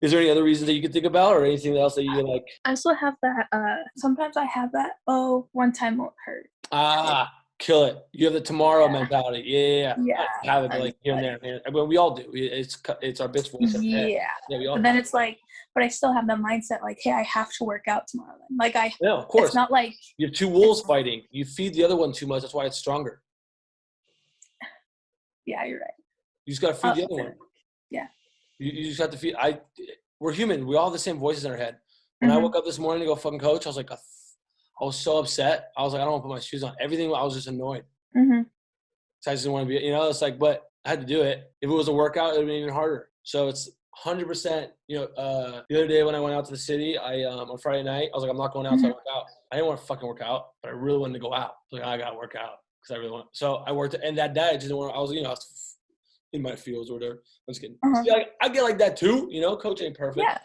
Is there any other reasons that you can think about, or anything else that you like? I also have that. Uh, sometimes I have that. Oh, one time won't hurt. Ah, kill it. You have the tomorrow Yeah. mentality. Yeah, yeah, yeah. I have it I'm like here and there. man. Well, we all do. It's it's our bitch voice. in the head. Yeah, Yeah, we all. but then it's like, but I still have the mindset like, hey, I have to work out tomorrow. Then. Like I, Yeah, of course. it's not like you have two wolves fighting. You feed the other one too much. That's why it's stronger. yeah, you're right. You just got to feed Uh, the other one. yeah. You, you just have to feel. I. We're human. We all have the same voices in our head. When I Mhm. woke up this morning to go fucking coach, I was like, I was so upset. I was like, I don't want to put my shoes on. Everything. I was just annoyed. hmm So I just didn't want to be. You know, it's like, but I had to do it. If it was a workout, it would be even harder. So it's. 100% you know uh the other day when i went out to the city i um on friday night i was like i'm not going out to Mhm. work out i didn't want to fucking work out but i really wanted to go out so like i gotta work out because i really want so i worked and that day i just didn't want i was you know i was in my fields or whatever i'm just kidding Uh-huh. See, like, i get like that too you know coach ain't perfect Yeah.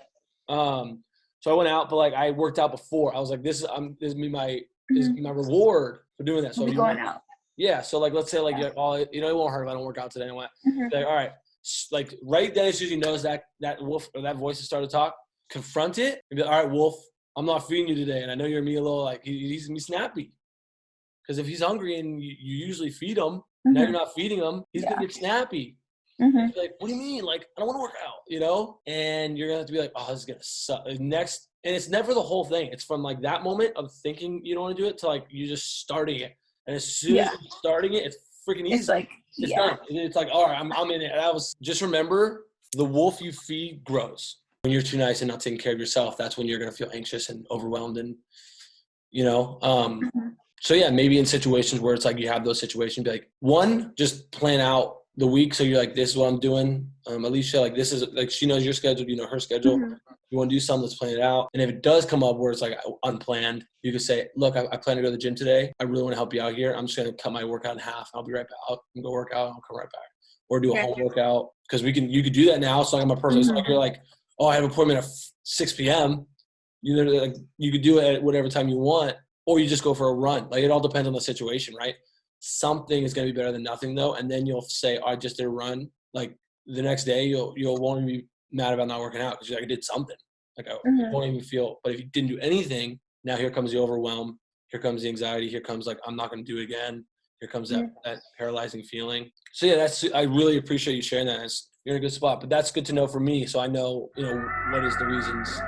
um so i went out but like i worked out before i was like this is i'm this is me my this is Mhm. my reward for doing that so you going out. yeah so like let's say like Yeah. you're, oh you know it won't hurt if i don't work out today i went Mhm. like, all right, like right then as soon as he knows that that wolf or that voice has started to talk, confront it and be like, all right, wolf, I'm not feeding you today, and I know you're me a little like he, he's me snappy. Because if he's hungry and you, you usually feed him, now you're Mhm. not feeding him, he's gonna get snappy. Mhm. He's like, what do you mean? Like, I don't want to work out, you know? And you're gonna have to be like, oh, this is gonna suck. Next, and it's never the whole thing. It's from like that moment of thinking you don't want to do it to like you just starting it. And as soon Yeah. as you're starting it, it's freaking easy It's like it's yeah. done. It's like, all right, I'm, I'm in it. And I was just remember the wolf you feed grows. When you're too nice and not taking care of yourself, that's when you're gonna feel anxious and overwhelmed and you know. Um Mhm. So yeah, maybe in situations where it's like you have those situations, be like, one, just plan out the week so you're like, this is what I'm doing. Um Alicia, like this is like she knows your schedule, you know her schedule Mhm. you want to do something, let's plan it out. And if it does come up where it's like unplanned, you could say, look, I, I plan to go to the gym today. I really want to help you out here. I'm just going to cut my workout in half. I'll be right back. I'll go work out. I'll come right back. Or do a Yeah. home workout. Because we can, you could do that now. Not like my personal, it's not like you're like, oh, I have an appointment at 6 p.m. You literally like, you could do it at whatever time you want, or you just go for a run. Like it all depends on the situation, right? Something is going to be better than nothing though. And then you'll say, I just did a run. Like the next day, you'll, you'll won't be mad about not working out because you're like, I did something. Like I Mhm. won't even feel. But if you didn't do anything, now here comes the overwhelm. Here comes the anxiety. Here comes like I'm not going to do it again. Here comes that that paralyzing feeling. So yeah, that's I really appreciate you sharing that. It's, you're in a good spot. But that's good to know for me, so I know you know what is the reasons